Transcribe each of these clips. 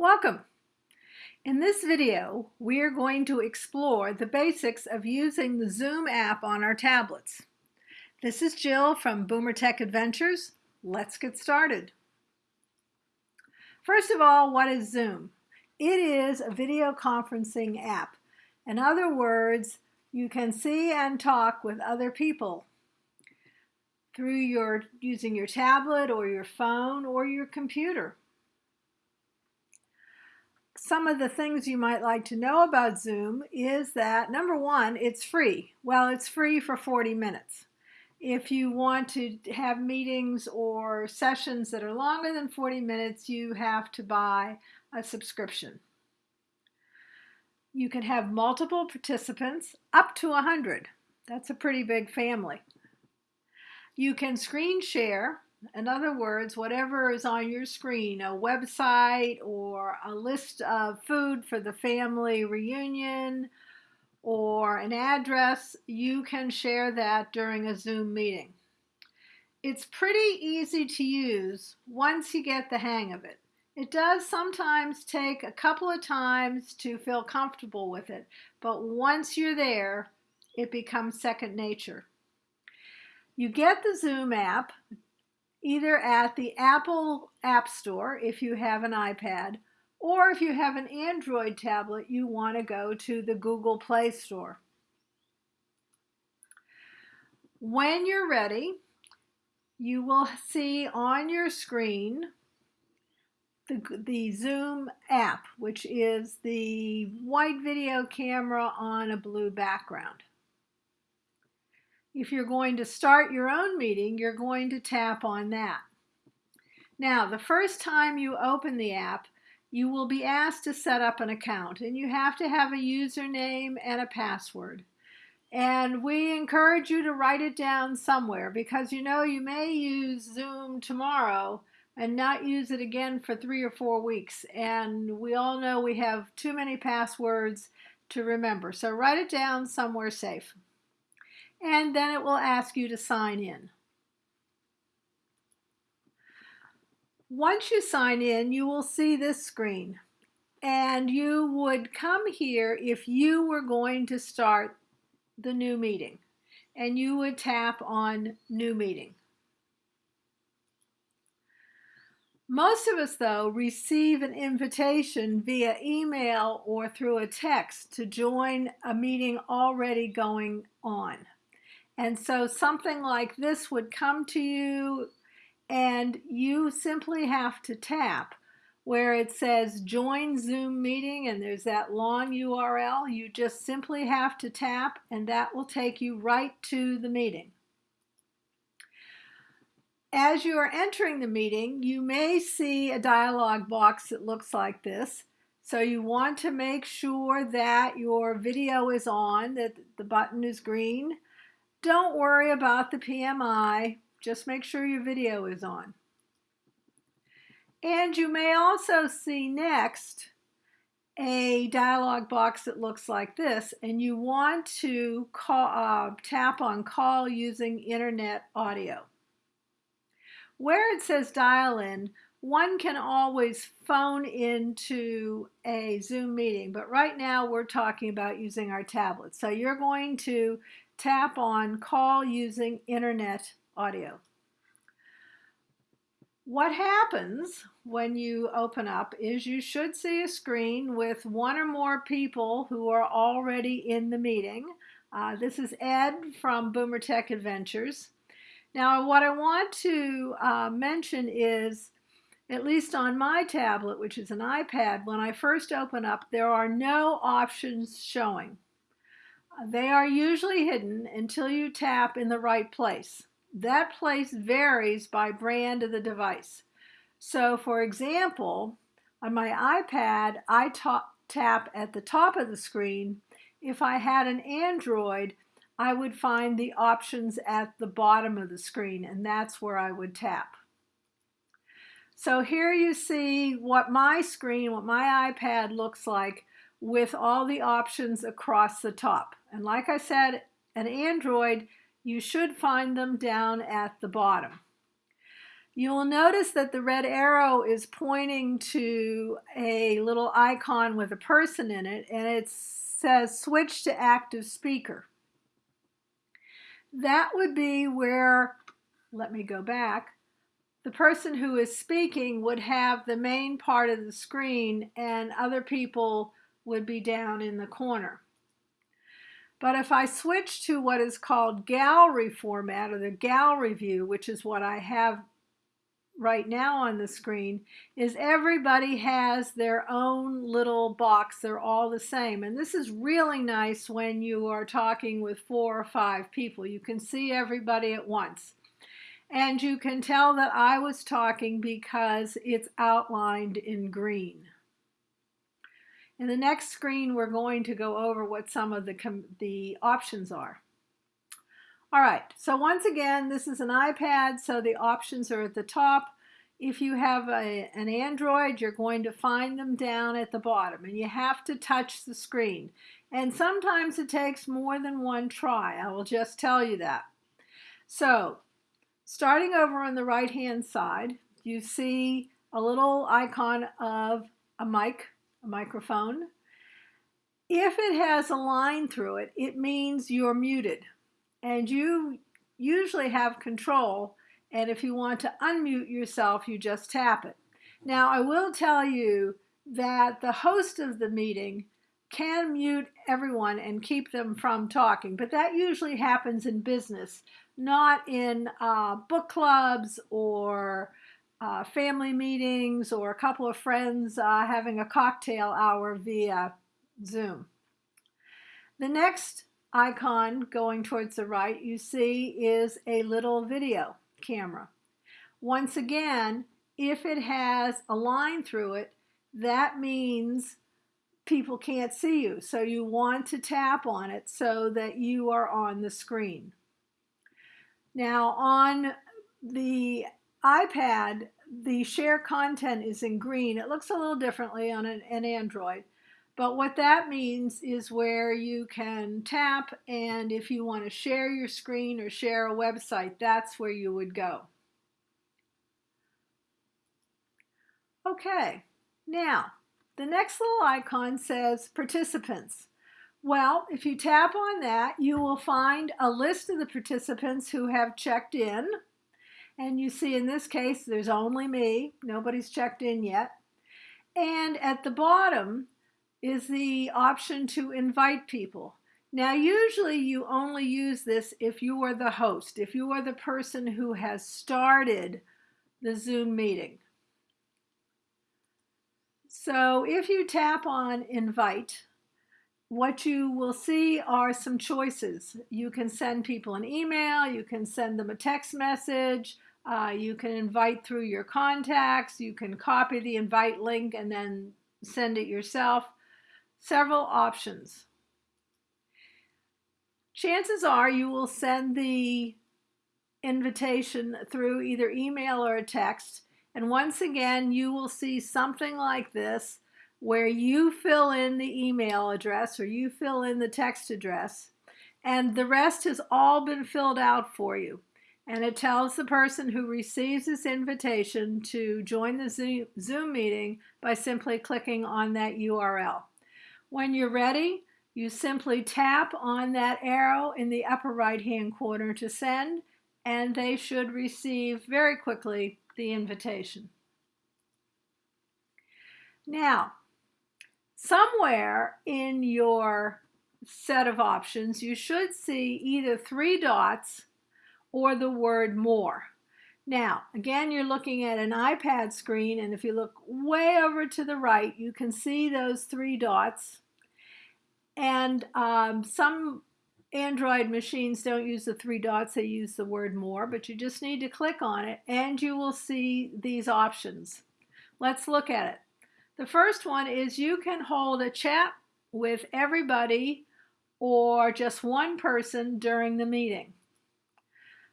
Welcome! In this video, we are going to explore the basics of using the Zoom app on our tablets. This is Jill from Boomer Tech Adventures. Let's get started. First of all, what is Zoom? It is a video conferencing app. In other words, you can see and talk with other people through your using your tablet or your phone or your computer. Some of the things you might like to know about Zoom is that number one, it's free. Well, it's free for 40 minutes. If you want to have meetings or sessions that are longer than 40 minutes, you have to buy a subscription. You can have multiple participants up to 100. That's a pretty big family. You can screen share. In other words, whatever is on your screen, a website or a list of food for the family reunion or an address, you can share that during a Zoom meeting. It's pretty easy to use once you get the hang of it. It does sometimes take a couple of times to feel comfortable with it, but once you're there, it becomes second nature. You get the Zoom app either at the Apple App Store if you have an iPad, or if you have an Android tablet, you want to go to the Google Play Store. When you're ready, you will see on your screen the, the Zoom app, which is the white video camera on a blue background. If you're going to start your own meeting, you're going to tap on that. Now, the first time you open the app, you will be asked to set up an account and you have to have a username and a password. And we encourage you to write it down somewhere because you know you may use Zoom tomorrow and not use it again for three or four weeks. And we all know we have too many passwords to remember. So write it down somewhere safe. And then it will ask you to sign in. Once you sign in, you will see this screen. And you would come here if you were going to start the new meeting. And you would tap on New Meeting. Most of us, though, receive an invitation via email or through a text to join a meeting already going on. And so something like this would come to you and you simply have to tap where it says join Zoom meeting and there's that long URL. You just simply have to tap and that will take you right to the meeting. As you are entering the meeting, you may see a dialog box that looks like this. So you want to make sure that your video is on, that the button is green. Don't worry about the PMI, just make sure your video is on. And you may also see next a dialog box that looks like this, and you want to call, uh, tap on call using internet audio. Where it says dial in, one can always phone into a Zoom meeting, but right now we're talking about using our tablet. So you're going to tap on call using internet audio. What happens when you open up is you should see a screen with one or more people who are already in the meeting. Uh, this is Ed from Boomer Tech Adventures. Now, what I want to uh, mention is, at least on my tablet, which is an iPad, when I first open up, there are no options showing. They are usually hidden until you tap in the right place. That place varies by brand of the device. So for example, on my iPad, I tap at the top of the screen. If I had an Android, I would find the options at the bottom of the screen and that's where I would tap. So here you see what my screen, what my iPad looks like with all the options across the top. And like I said, an Android, you should find them down at the bottom. You will notice that the red arrow is pointing to a little icon with a person in it and it says switch to active speaker. That would be where, let me go back, the person who is speaking would have the main part of the screen and other people would be down in the corner. But if I switch to what is called gallery format or the gallery view, which is what I have right now on the screen, is everybody has their own little box. They're all the same. And this is really nice when you are talking with four or five people. You can see everybody at once. And you can tell that I was talking because it's outlined in green. In the next screen, we're going to go over what some of the, the options are. All right, so once again, this is an iPad, so the options are at the top. If you have a, an Android, you're going to find them down at the bottom, and you have to touch the screen. And sometimes it takes more than one try, I will just tell you that. So Starting over on the right hand side, you see a little icon of a mic, a microphone. If it has a line through it, it means you're muted. And you usually have control. And if you want to unmute yourself, you just tap it. Now, I will tell you that the host of the meeting can mute everyone and keep them from talking, but that usually happens in business not in uh, book clubs or uh, family meetings or a couple of friends uh, having a cocktail hour via Zoom. The next icon going towards the right you see is a little video camera. Once again, if it has a line through it, that means people can't see you. So you want to tap on it so that you are on the screen. Now on the iPad, the share content is in green. It looks a little differently on an, an Android. But what that means is where you can tap and if you want to share your screen or share a website, that's where you would go. Okay, now the next little icon says participants. Well, if you tap on that, you will find a list of the participants who have checked in. And you see in this case, there's only me. Nobody's checked in yet. And at the bottom is the option to invite people. Now, usually you only use this if you are the host, if you are the person who has started the Zoom meeting. So if you tap on invite, what you will see are some choices. You can send people an email, you can send them a text message, uh, you can invite through your contacts, you can copy the invite link and then send it yourself. Several options. Chances are you will send the invitation through either email or a text. And once again, you will see something like this where you fill in the email address or you fill in the text address and the rest has all been filled out for you. And it tells the person who receives this invitation to join the Zoom meeting by simply clicking on that URL. When you're ready, you simply tap on that arrow in the upper right hand corner to send, and they should receive very quickly the invitation. Now, somewhere in your set of options, you should see either three dots or the word more. Now, again, you're looking at an iPad screen, and if you look way over to the right, you can see those three dots. And um, some Android machines don't use the three dots, they use the word more, but you just need to click on it and you will see these options. Let's look at it. The first one is you can hold a chat with everybody or just one person during the meeting.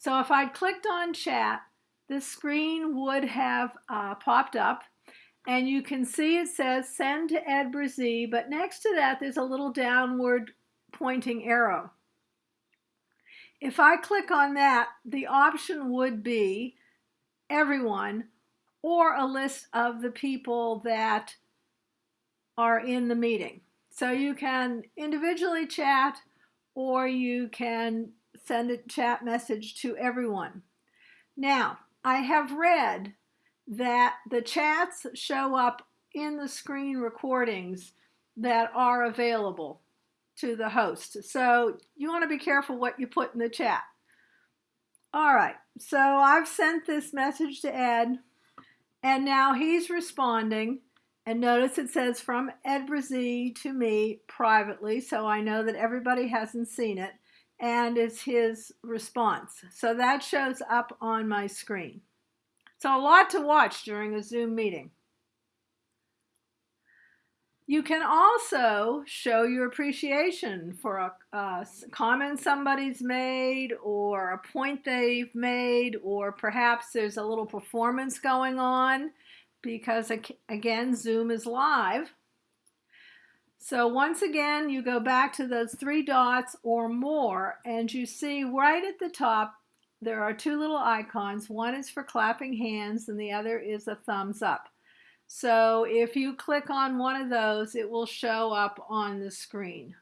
So if I clicked on chat, this screen would have uh, popped up and you can see it says send to Ed Brazee, but next to that there's a little downward pointing arrow. If I click on that, the option would be everyone or a list of the people that are in the meeting. So you can individually chat or you can send a chat message to everyone. Now, I have read that the chats show up in the screen recordings that are available to the host. So you want to be careful what you put in the chat. All right, so I've sent this message to Ed, and now he's responding. And notice it says from Ed Brazee to me privately, so I know that everybody hasn't seen it, and it's his response. So that shows up on my screen. So a lot to watch during a Zoom meeting. You can also show your appreciation for a, a, comment somebody's made or a point they've made, or perhaps there's a little performance going on because, again, Zoom is live. So once again, you go back to those three dots or more, and you see right at the top, there are two little icons. One is for clapping hands, and the other is a thumbs up. So if you click on one of those, it will show up on the screen.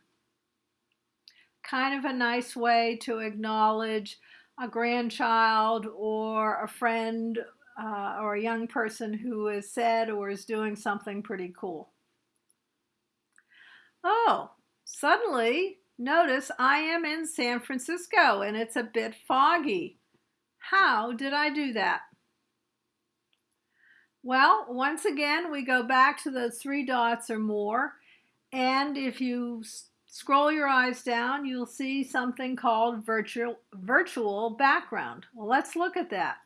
Kind of a nice way to acknowledge a grandchild or a friend uh, or a young person who has said or is doing something pretty cool. Oh, suddenly notice I am in San Francisco and it's a bit foggy. How did I do that? Well, once again, we go back to those three dots or more. And if you scroll your eyes down, you'll see something called virtual, virtual background. Well, let's look at that.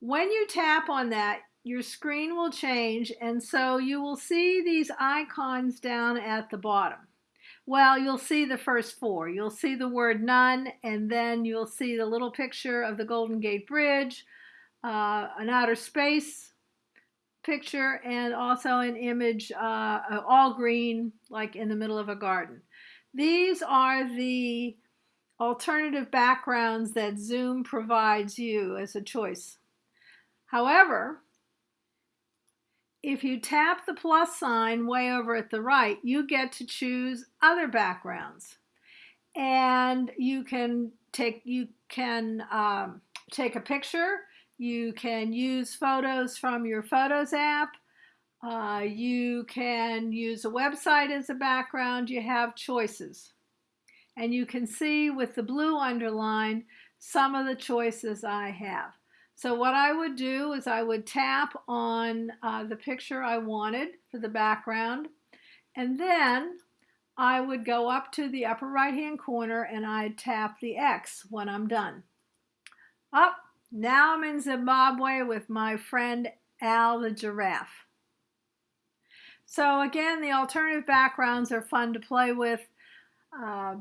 When you tap on that, your screen will change, and so you will see these icons down at the bottom. Well, you'll see the first four. You'll see the word none, and then you'll see the little picture of the Golden Gate Bridge, uh, an outer space picture and also an image uh, all green like in the middle of a garden. These are the alternative backgrounds that Zoom provides you as a choice. However, if you tap the plus sign way over at the right, you get to choose other backgrounds. And you can take you can um, take a picture you can use photos from your Photos app. Uh, you can use a website as a background. You have choices. And you can see with the blue underline some of the choices I have. So what I would do is I would tap on uh, the picture I wanted for the background and then I would go up to the upper right hand corner and I'd tap the X when I'm done. Up, now I'm in Zimbabwe with my friend Al the giraffe. So again, the alternative backgrounds are fun to play with. Uh,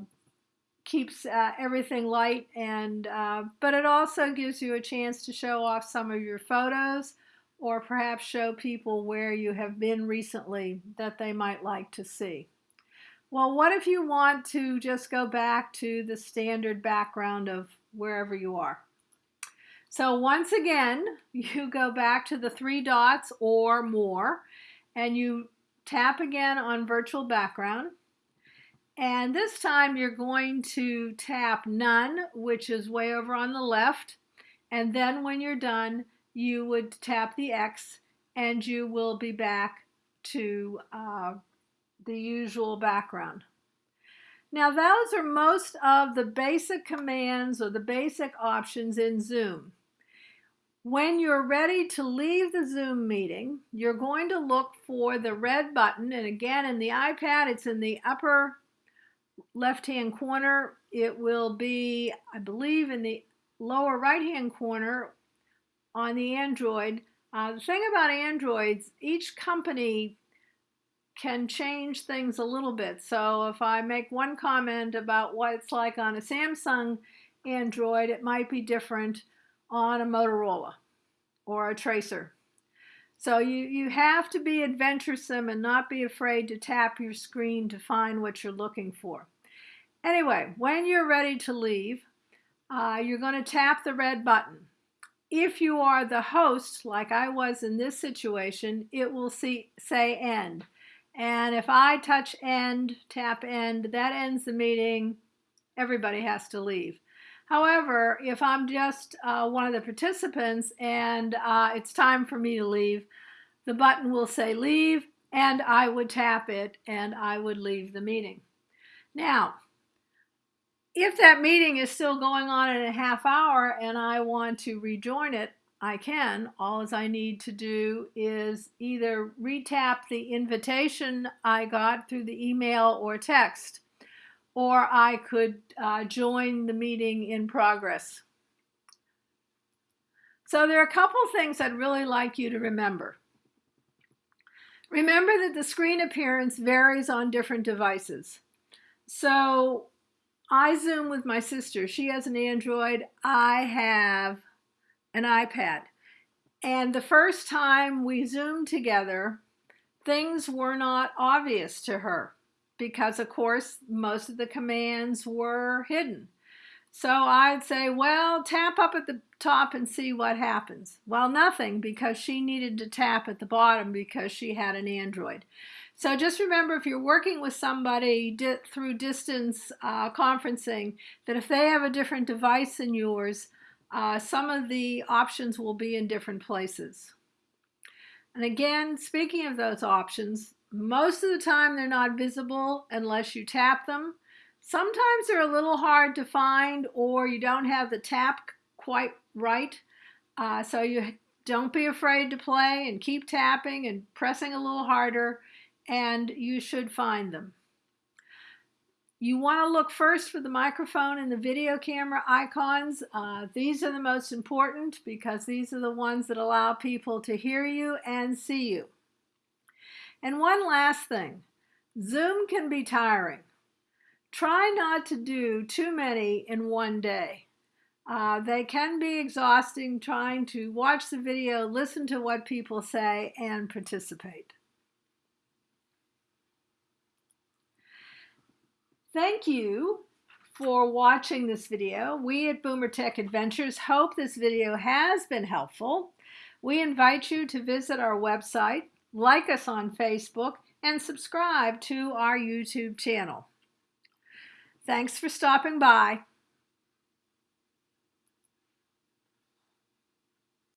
keeps uh, everything light and uh, but it also gives you a chance to show off some of your photos or perhaps show people where you have been recently that they might like to see. Well, what if you want to just go back to the standard background of wherever you are? So once again, you go back to the three dots or more, and you tap again on virtual background. And this time you're going to tap none, which is way over on the left. And then when you're done, you would tap the X and you will be back to uh, the usual background. Now those are most of the basic commands or the basic options in Zoom. When you're ready to leave the Zoom meeting, you're going to look for the red button. And again, in the iPad, it's in the upper left-hand corner. It will be, I believe, in the lower right-hand corner on the Android. Uh, the thing about Androids, each company can change things a little bit. So if I make one comment about what it's like on a Samsung Android, it might be different on a Motorola or a tracer. So you, you have to be adventuresome and not be afraid to tap your screen to find what you're looking for. Anyway, when you're ready to leave, uh, you're going to tap the red button. if you are the host, like I was in this situation, it will see, say end. And if I touch end, tap end, that ends the meeting. Everybody has to leave. However, if I'm just uh, one of the participants and uh, it's time for me to leave, the button will say leave and I would tap it and I would leave the meeting. Now, if that meeting is still going on in a half hour and I want to rejoin it, I can. All I need to do is either retap the invitation I got through the email or text, or I could uh, join the meeting in progress. So there are a couple things I'd really like you to remember. Remember that the screen appearance varies on different devices. So I Zoom with my sister. She has an Android. I have an iPad. And the first time we Zoomed together, things were not obvious to her because, of course, most of the commands were hidden. So I'd say, well, tap up at the top and see what happens. Well, nothing because she needed to tap at the bottom because she had an Android. So just remember if you're working with somebody di through distance uh, conferencing, that if they have a different device than yours, uh, some of the options will be in different places. And again, speaking of those options, most of the time they're not visible unless you tap them. Sometimes they're a little hard to find or you don't have the tap quite right. Uh, so you don't be afraid to play and keep tapping and pressing a little harder and you should find them. You want to look first for the microphone and the video camera icons. Uh, these are the most important because these are the ones that allow people to hear you and see you. And one last thing, Zoom can be tiring. Try not to do too many in one day. Uh, they can be exhausting trying to watch the video, listen to what people say, and participate. Thank you for watching this video. We at Boomer Tech Adventures hope this video has been helpful. We invite you to visit our website, like us on Facebook, and subscribe to our YouTube channel. Thanks for stopping by.